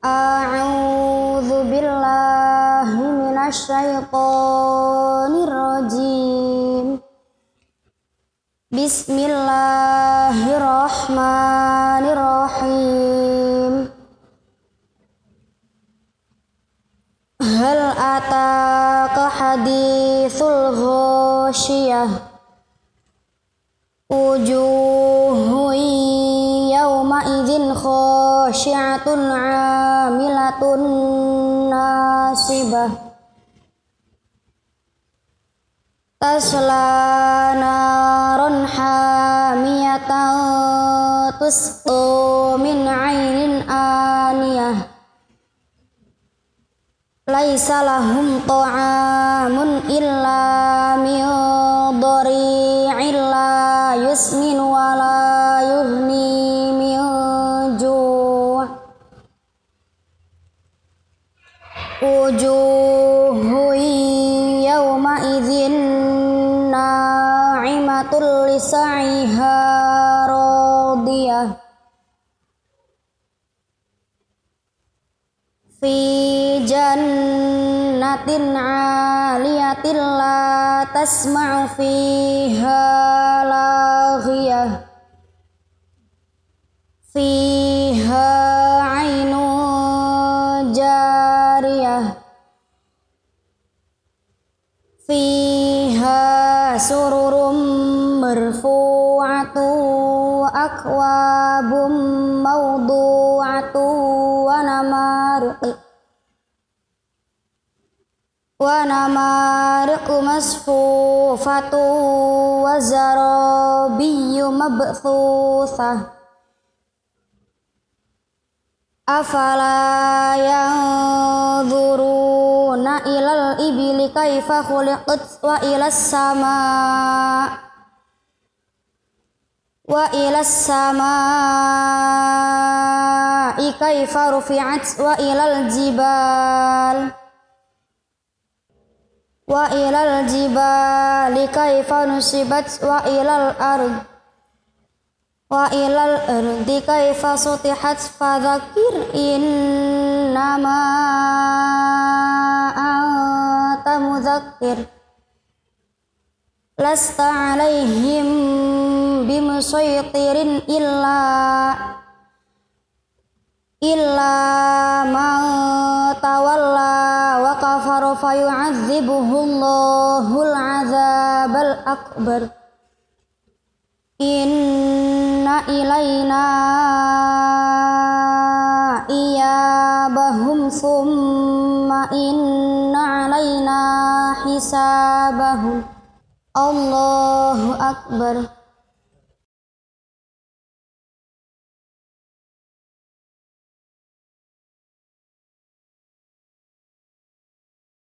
A'udzu billahi minasyaitonir rajim. Bismillahirrahmanirrahim. Hal ataka hadithul ghasyiyah? Wujuhun yawma idzin khaw khashi'atun 'amilatun nasibah. Tasla narun hamiyatan tusqu min 'ainin aniyah. Laisa lahum ta'amun illa min dhari'in la yusmin wa la yughni wujuhu yawma idzin na'imatul lisaiha fi jannatin 'aliyatin la tasma'u fiha fi فيها سرر مرفوعة وأكواب موضوعة ونمارق ونمارق مصفوفة وزرابي مبثوثة. أفلا ينظرون ilal ibili kaifa khuliqat wa ilas sama. Wa ilas sama. Kaifa rufi'at wa ilal jibal. Wa ilal jibal kaifa nusibat wa ilal ard. Wa ilal ardi kaifa sutihat fadhakir innama مذكر لست عليهم بمسيطر إلا إلا من تولى وكفر فيعذبه الله العذاب الأكبر إن إلينا إيابهم ثم إن علينا حسابهم الله أكبر.